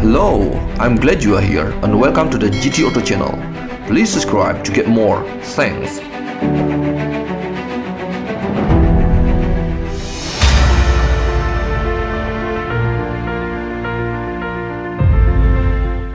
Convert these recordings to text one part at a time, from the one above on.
Hello, I'm glad you are here and welcome to the GT Auto channel. Please subscribe to get more. Thanks.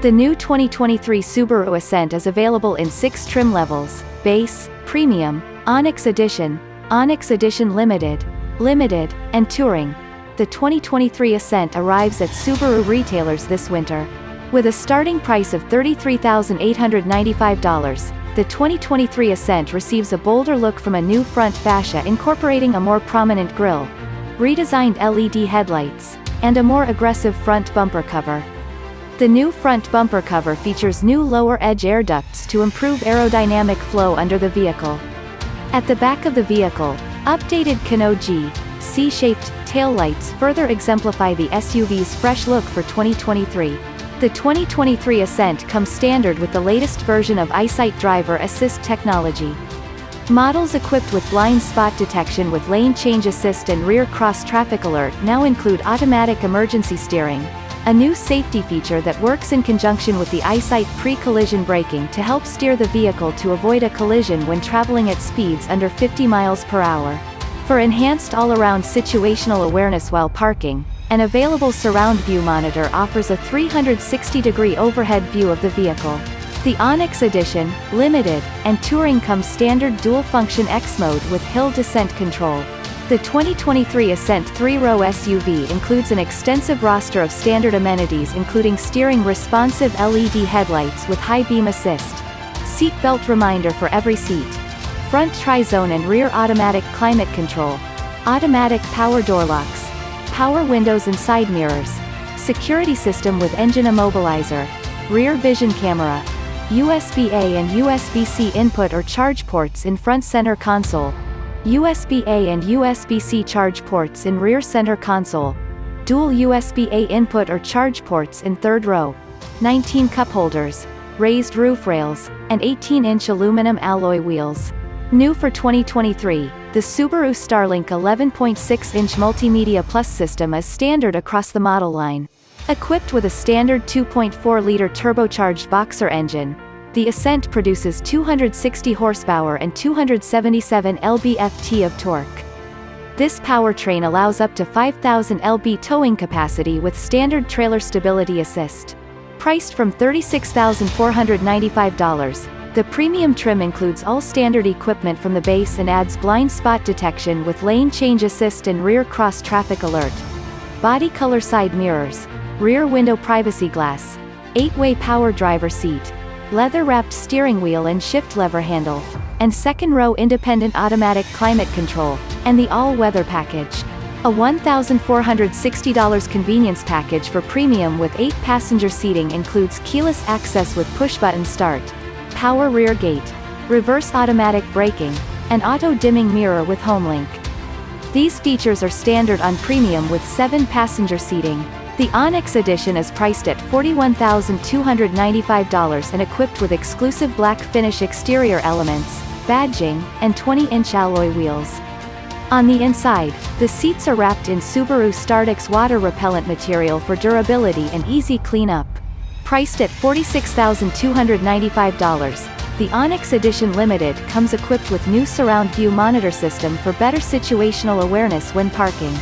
The new 2023 Subaru Ascent is available in six trim levels, Base, Premium, Onyx Edition, Onyx Edition Limited, Limited, and Touring. The 2023 Ascent arrives at Subaru retailers this winter. With a starting price of $33,895, the 2023 Ascent receives a bolder look from a new front fascia incorporating a more prominent grille, redesigned LED headlights, and a more aggressive front bumper cover. The new front bumper cover features new lower edge air ducts to improve aerodynamic flow under the vehicle. At the back of the vehicle, updated Kano G, C-shaped, taillights further exemplify the SUV's fresh look for 2023. The 2023 Ascent comes standard with the latest version of EyeSight driver assist technology. Models equipped with blind spot detection with lane change assist and rear cross traffic alert now include automatic emergency steering, a new safety feature that works in conjunction with the EyeSight pre-collision braking to help steer the vehicle to avoid a collision when traveling at speeds under 50 miles per hour. For enhanced all-around situational awareness while parking, an available surround view monitor offers a 360-degree overhead view of the vehicle. The Onyx Edition, Limited, and Touring come standard dual-function X mode with hill descent control. The 2023 Ascent 3-row SUV includes an extensive roster of standard amenities including steering responsive LED headlights with high beam assist, seat belt reminder for every seat, front tri-zone and rear automatic climate control, automatic power door locks, power windows and side mirrors, security system with engine immobilizer, rear vision camera, USB-A and USB-C input or charge ports in front center console, USB-A and USB-C charge ports in rear center console, dual USB-A input or charge ports in third row, 19 cup holders, raised roof rails, and 18-inch aluminum alloy wheels. New for 2023, the Subaru Starlink 11.6-inch Multimedia Plus system is standard across the model line. Equipped with a standard 2.4-liter turbocharged boxer engine, the Ascent produces 260 horsepower and 277 lb-ft of torque. This powertrain allows up to 5,000 lb towing capacity with standard trailer stability assist. Priced from $36,495, the premium trim includes all standard equipment from the base and adds blind spot detection with lane change assist and rear cross traffic alert. Body color side mirrors, rear window privacy glass, 8-way power driver seat, leather-wrapped steering wheel and shift lever handle, and second-row independent automatic climate control, and the all-weather package. A $1,460 convenience package for premium with 8-passenger seating includes keyless access with push-button start, power rear gate, reverse automatic braking, and auto-dimming mirror with HomeLink. These features are standard on premium with 7-passenger seating, the Onyx Edition is priced at $41,295 and equipped with exclusive black finish exterior elements, badging, and 20-inch alloy wheels. On the inside, the seats are wrapped in Subaru Startex water repellent material for durability and easy cleanup. Priced at $46,295, the Onyx Edition Limited comes equipped with new surround view monitor system for better situational awareness when parking.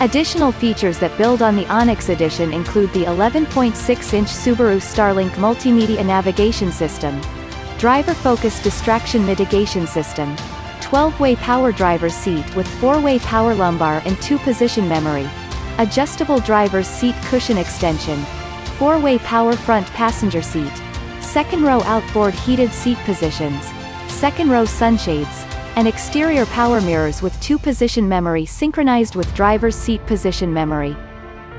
Additional features that build on the Onyx Edition include the 11.6-inch Subaru Starlink multimedia navigation system, driver-focused distraction mitigation system, 12-way power driver's seat with 4-way power lumbar and 2-position memory, adjustable driver's seat cushion extension, 4-way power front passenger seat, second-row outboard heated seat positions, second-row sunshades, and exterior power mirrors with two-position memory synchronized with driver's seat position memory.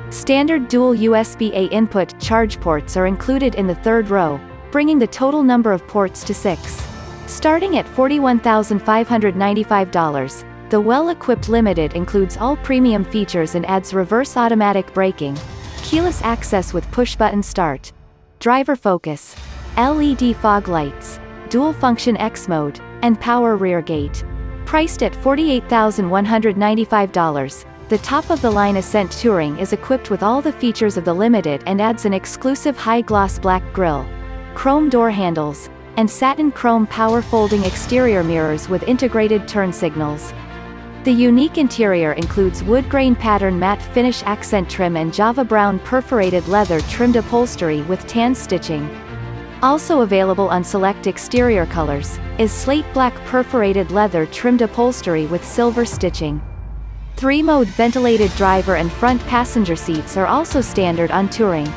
Standard dual USB-A input charge ports are included in the third row, bringing the total number of ports to six. Starting at $41,595, the well-equipped Limited includes all premium features and adds reverse automatic braking, keyless access with push-button start, driver focus, LED fog lights, dual-function X mode, and power rear gate. Priced at $48,195, The top-of-the-line Ascent Touring is equipped with all the features of the Limited and adds an exclusive high-gloss black grille, chrome door handles, and satin chrome power-folding exterior mirrors with integrated turn signals. The unique interior includes wood grain pattern matte finish accent trim and Java brown perforated leather trimmed upholstery with tan stitching. Also available on select exterior colors, is slate black perforated leather trimmed upholstery with silver stitching. Three-mode ventilated driver and front passenger seats are also standard on Touring.